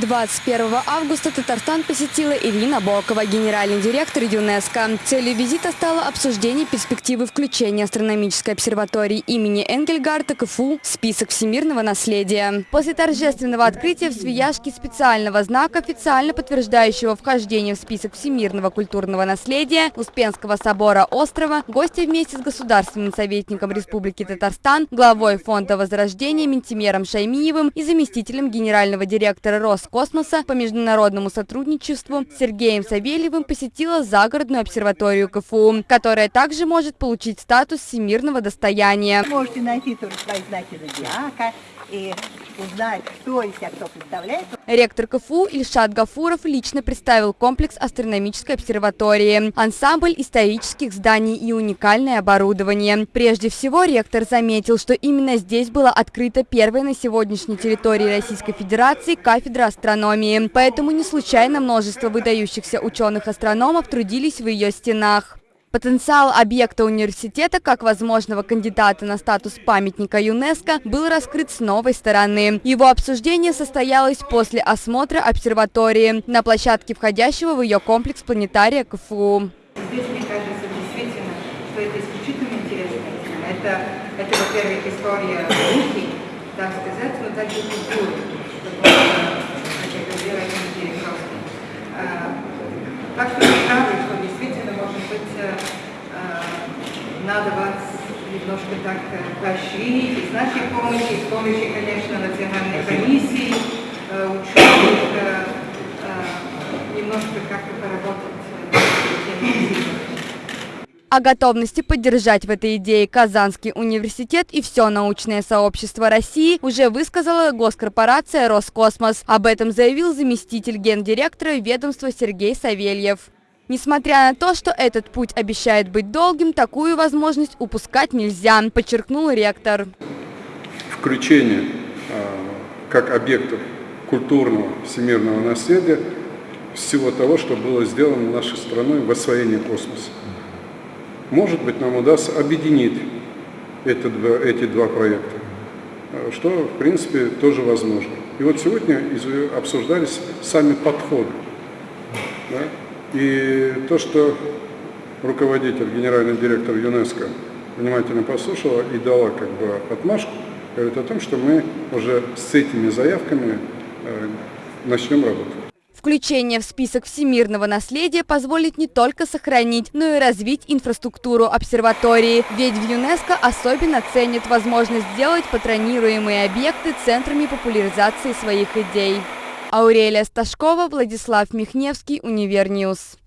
21 августа Татарстан посетила Ирина Бокова, генеральный директор ЮНЕСКО. Целью визита стало обсуждение перспективы включения астрономической обсерватории имени Энгельгарта КФУ в список всемирного наследия. После торжественного открытия в Свияжске специального знака, официально подтверждающего вхождение в список всемирного культурного наследия Успенского собора острова, гости вместе с государственным советником Республики Татарстан, главой Фонда Возрождения Ментимером Шаймиевым и заместителем генерального директора РОС космоса по международному сотрудничеству Сергеем Савельевым посетила загородную обсерваторию КФУ, которая также может получить статус всемирного достояния. Можете найти тоже свои знаки зодиака и узнать, кто из себя кто представляет. Ректор КФУ Ильшат Гафуров лично представил комплекс астрономической обсерватории, ансамбль исторических зданий и уникальное оборудование. Прежде всего, ректор заметил, что именно здесь была открыта первая на сегодняшней территории Российской Федерации кафедра астрономии. Поэтому не случайно множество выдающихся ученых-астрономов трудились в ее стенах. Потенциал объекта университета как возможного кандидата на статус памятника ЮНЕСКО был раскрыт с новой стороны. Его обсуждение состоялось после осмотра обсерватории на площадке входящего в ее комплекс планетария КФУ. Здесь, мне кажется, действительно, что это исключительно интересная тема. Это, это во-первых, история науки, так сказать, но также культуры. Так что вы правы, что действительно, может быть, надо вас немножко так поощрить, и с нашей помощью, с помощью, конечно, национальной комиссии, ученых, немножко как-то поработать о готовности поддержать в этой идее Казанский университет и все научное сообщество России уже высказала госкорпорация «Роскосмос». Об этом заявил заместитель гендиректора ведомства Сергей Савельев. Несмотря на то, что этот путь обещает быть долгим, такую возможность упускать нельзя, подчеркнул ректор. Включение а, как объектов культурного всемирного наследия всего того, что было сделано нашей страной в освоении космоса. Может быть, нам удастся объединить эти два проекта, а, что, в принципе, тоже возможно. И вот сегодня обсуждались сами подходы. Да? И то, что руководитель, генеральный директор ЮНЕСКО внимательно послушала и дала как бы отмашку, говорит о том, что мы уже с этими заявками э, начнем работать. Включение в список всемирного наследия позволит не только сохранить, но и развить инфраструктуру обсерватории. Ведь в ЮНЕСКО особенно ценят возможность сделать патронируемые объекты центрами популяризации своих идей. Аурелия Сташкова, Владислав Михневский, Univer News.